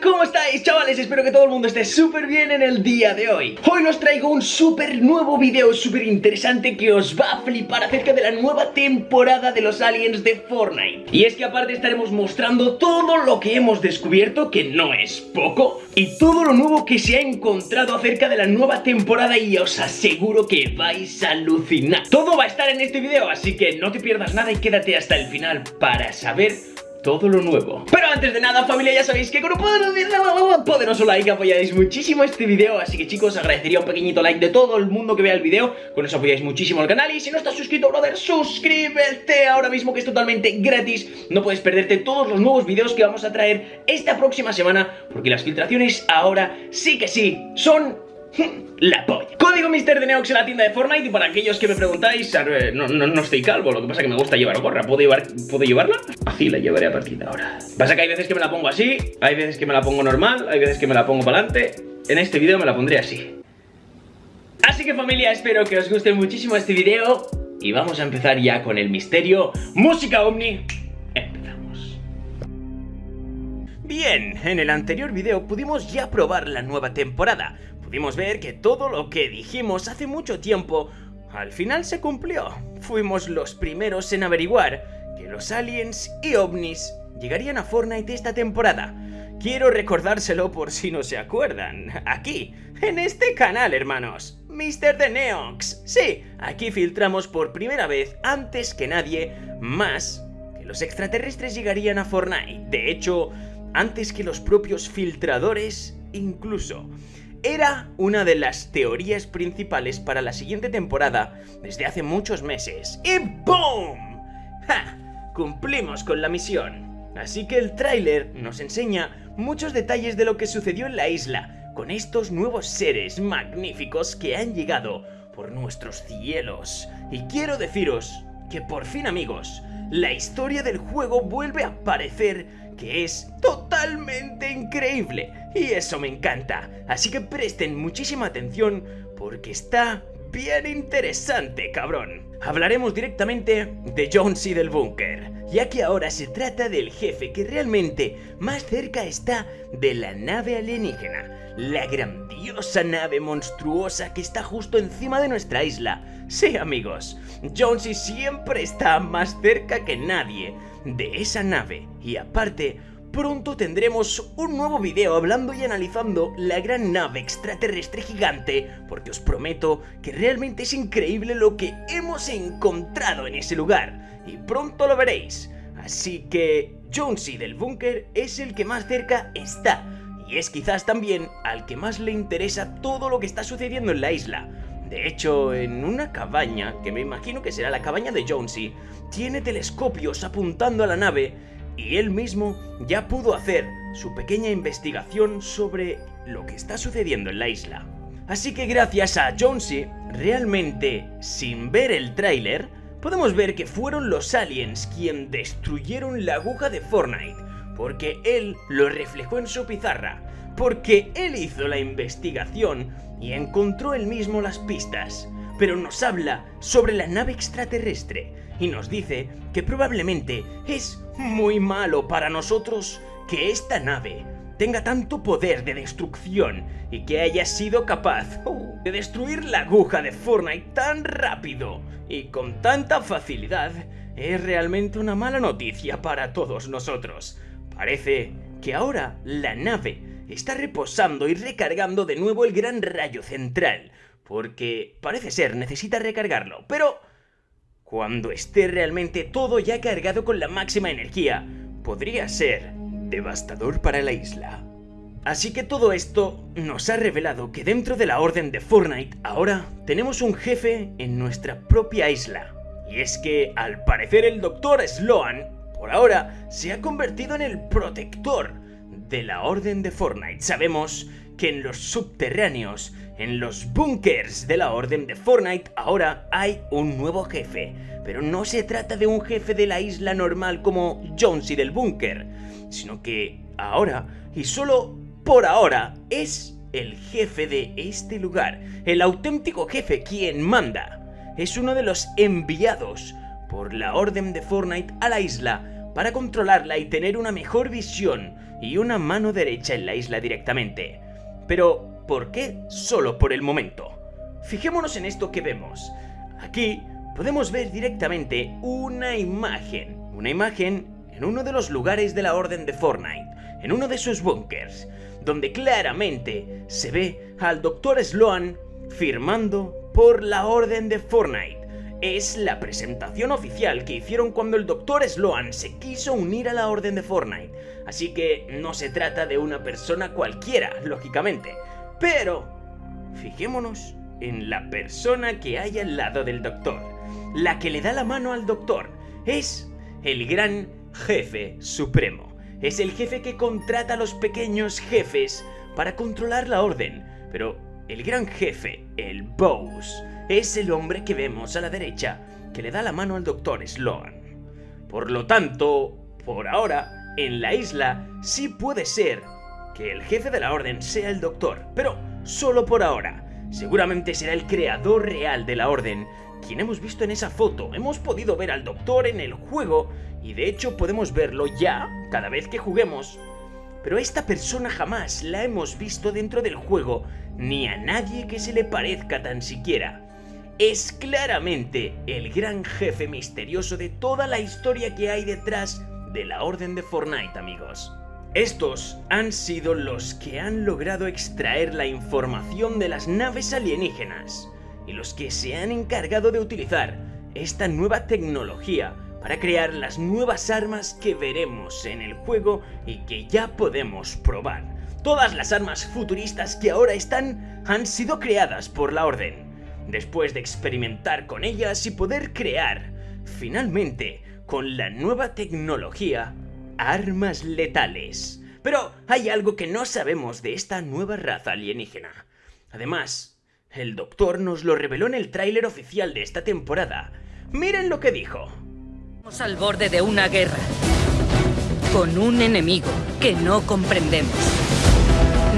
¿cómo estáis chavales? Espero que todo el mundo esté súper bien en el día de hoy. Hoy os traigo un súper nuevo video, súper interesante que os va a flipar acerca de la nueva temporada de los aliens de Fortnite. Y es que aparte estaremos mostrando todo lo que hemos descubierto, que no es poco Y todo lo nuevo que se ha encontrado acerca de la nueva temporada y os aseguro que vais a alucinar. Todo va a estar en este video, así que no te pierdas nada y quédate hasta el final para saber todo lo nuevo. Pero antes de nada familia ya sabéis que con un poderoso like apoyáis muchísimo este video Así que chicos agradecería un pequeñito like de todo el mundo que vea el video Con eso apoyáis muchísimo al canal Y si no estás suscrito brother suscríbete ahora mismo que es totalmente gratis. No puedes perderte todos los nuevos videos que vamos a traer esta próxima semana Porque las filtraciones ahora sí que sí son la polla. Código Mister de Neox en la tienda de Fortnite y para aquellos que me preguntáis, no, no, estoy calvo, lo que pasa es que me gusta llevar gorra. ¿Puedo, llevar, ¿Puedo llevarla? Así la llevaré a partir de ahora. Pasa que hay veces que me la pongo así, hay veces que me la pongo normal, hay veces que me la pongo para adelante. En este vídeo me la pondré así. Así que familia, espero que os guste muchísimo este vídeo y vamos a empezar ya con el misterio. Música Omni, empezamos. Bien, en el anterior vídeo pudimos ya probar la nueva temporada, pudimos ver que todo lo que dijimos hace mucho tiempo al final se cumplió. Fuimos los primeros en averiguar que los aliens y ovnis llegarían a Fortnite esta temporada. Quiero recordárselo por si no se acuerdan. Aquí, en este canal, hermanos. Mr. The Neox. Sí, aquí filtramos por primera vez, antes que nadie, más que los extraterrestres llegarían a Fortnite. De hecho, antes que los propios filtradores, incluso era una de las teorías principales para la siguiente temporada desde hace muchos meses. ¡Y ¡BOOM! ¡Ja! Cumplimos con la misión. Así que el tráiler nos enseña muchos detalles de lo que sucedió en la isla con estos nuevos seres magníficos que han llegado por nuestros cielos. Y quiero deciros que por fin amigos, la historia del juego vuelve a aparecer que es totalmente increíble. Y eso me encanta, así que presten muchísima atención porque está bien interesante, cabrón. Hablaremos directamente de Jonesy del búnker, ya que ahora se trata del jefe que realmente más cerca está de la nave alienígena, la grandiosa nave monstruosa que está justo encima de nuestra isla. Sí, amigos, Jonesy siempre está más cerca que nadie de esa nave, y aparte, pronto tendremos un nuevo video hablando y analizando la gran nave extraterrestre gigante, porque os prometo que realmente es increíble lo que hemos encontrado en ese lugar, y pronto lo veréis. Así que Jonesy del búnker es el que más cerca está, y es quizás también al que más le interesa todo lo que está sucediendo en la isla. De hecho, en una cabaña, que me imagino que será la cabaña de Jonesy, tiene telescopios apuntando a la nave y él mismo ya pudo hacer su pequeña investigación sobre lo que está sucediendo en la isla. Así que gracias a Jonesy, realmente sin ver el tráiler, podemos ver que fueron los aliens quien destruyeron la aguja de Fortnite, porque él lo reflejó en su pizarra, porque él hizo la investigación y encontró él mismo las pistas, pero nos habla sobre la nave extraterrestre y nos dice que probablemente es muy malo para nosotros que esta nave tenga tanto poder de destrucción y que haya sido capaz uh, de destruir la aguja de Fortnite tan rápido y con tanta facilidad es realmente una mala noticia para todos nosotros. Parece que ahora la nave está reposando y recargando de nuevo el gran rayo central, porque parece ser necesita recargarlo, pero cuando esté realmente todo ya cargado con la máxima energía, podría ser devastador para la isla. Así que todo esto nos ha revelado que dentro de la orden de Fortnite ahora tenemos un jefe en nuestra propia isla. Y es que al parecer el Dr. Sloan, por ahora, se ha convertido en el protector de la orden de Fortnite. Sabemos que en los subterráneos, en los bunkers de la orden de Fortnite, ahora hay un nuevo jefe. Pero no se trata de un jefe de la isla normal como Jonesy del búnker, sino que ahora, y solo por ahora, es el jefe de este lugar, el auténtico jefe quien manda. Es uno de los enviados por la orden de Fortnite a la isla para controlarla y tener una mejor visión y una mano derecha en la isla directamente. Pero, ¿por qué solo por el momento? Fijémonos en esto que vemos. Aquí podemos ver directamente una imagen. Una imagen en uno de los lugares de la Orden de Fortnite, en uno de sus bunkers, donde claramente se ve al Dr. Sloan firmando por la Orden de Fortnite. Es la presentación oficial que hicieron cuando el Dr. Sloan se quiso unir a la Orden de Fortnite, así que no se trata de una persona cualquiera, lógicamente. Pero, fijémonos en la persona que hay al lado del Doctor. La que le da la mano al Doctor es el gran jefe supremo. Es el jefe que contrata a los pequeños jefes para controlar la orden. Pero el gran jefe, el Boss, es el hombre que vemos a la derecha que le da la mano al doctor Sloan. Por lo tanto, por ahora, en la isla sí puede ser que el jefe de la orden sea el doctor, pero solo por ahora. Seguramente será el creador real de la orden quien hemos visto en esa foto. Hemos podido ver al doctor en el juego y de hecho podemos verlo ya cada vez que juguemos. Pero esta persona jamás la hemos visto dentro del juego, ni a nadie que se le parezca tan siquiera. Es claramente el gran jefe misterioso de toda la historia que hay detrás de la Orden de Fortnite, amigos. Estos han sido los que han logrado extraer la información de las naves alienígenas y los que se han encargado de utilizar esta nueva tecnología para crear las nuevas armas que veremos en el juego y que ya podemos probar. Todas las armas futuristas que ahora están han sido creadas por la Orden. Después de experimentar con ellas y poder crear, finalmente, con la nueva tecnología, armas letales. Pero hay algo que no sabemos de esta nueva raza alienígena. Además, el doctor nos lo reveló en el tráiler oficial de esta temporada. Miren lo que dijo. Estamos al borde de una guerra. Con un enemigo que no comprendemos.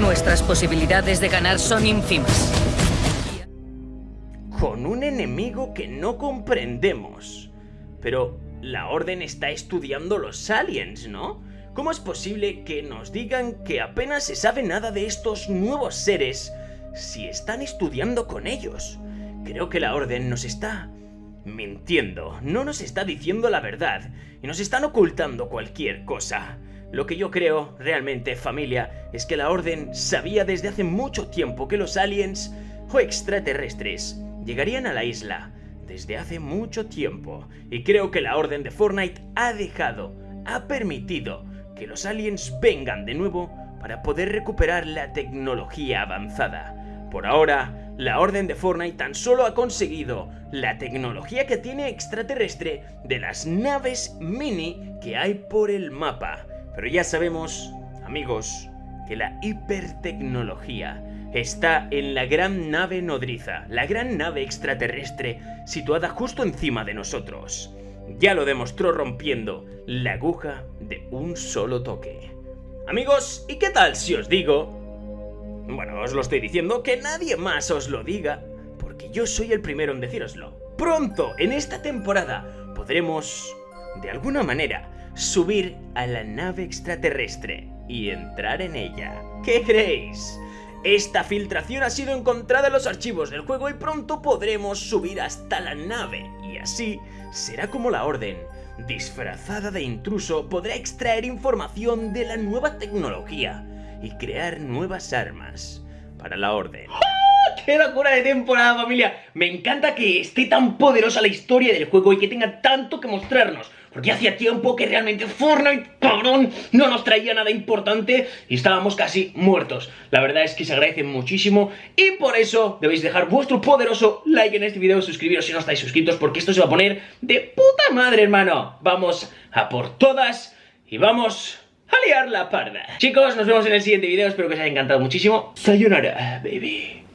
Nuestras posibilidades de ganar son ínfimas. Con un enemigo que no comprendemos. Pero la Orden está estudiando los aliens, ¿no? ¿Cómo es posible que nos digan que apenas se sabe nada de estos nuevos seres si están estudiando con ellos? Creo que la Orden nos está mintiendo, no nos está diciendo la verdad y nos están ocultando cualquier cosa. Lo que yo creo, realmente, familia, es que la Orden sabía desde hace mucho tiempo que los aliens o extraterrestres llegarían a la isla desde hace mucho tiempo y creo que la Orden de Fortnite ha dejado, ha permitido que los aliens vengan de nuevo para poder recuperar la tecnología avanzada. Por ahora, la Orden de Fortnite tan solo ha conseguido la tecnología que tiene extraterrestre de las naves mini que hay por el mapa. Pero ya sabemos, amigos, que la hipertecnología está en la gran nave nodriza, la gran nave extraterrestre situada justo encima de nosotros. Ya lo demostró rompiendo la aguja de un solo toque. Amigos, ¿y qué tal si os digo bueno, os lo estoy diciendo, que nadie más os lo diga, porque yo soy el primero en decíroslo. Pronto, en esta temporada, podremos, de alguna manera, subir a la nave extraterrestre y entrar en ella. ¿Qué creéis? Esta filtración ha sido encontrada en los archivos del juego y pronto podremos subir hasta la nave y así será como la Orden, disfrazada de intruso, podrá extraer información de la nueva tecnología y crear nuevas armas para la orden. ¡Ah! ¡Qué locura de temporada, familia! Me encanta que esté tan poderosa la historia del juego y que tenga tanto que mostrarnos. Porque hacía tiempo que realmente Fortnite, cabrón, no nos traía nada importante y estábamos casi muertos. La verdad es que se agradece muchísimo y por eso debéis dejar vuestro poderoso like en este video, suscribiros si no estáis suscritos porque esto se va a poner de puta madre, hermano. Vamos a por todas y vamos a liar la parda. Chicos, nos vemos en el siguiente video, espero que os haya encantado muchísimo. Sayonara, baby.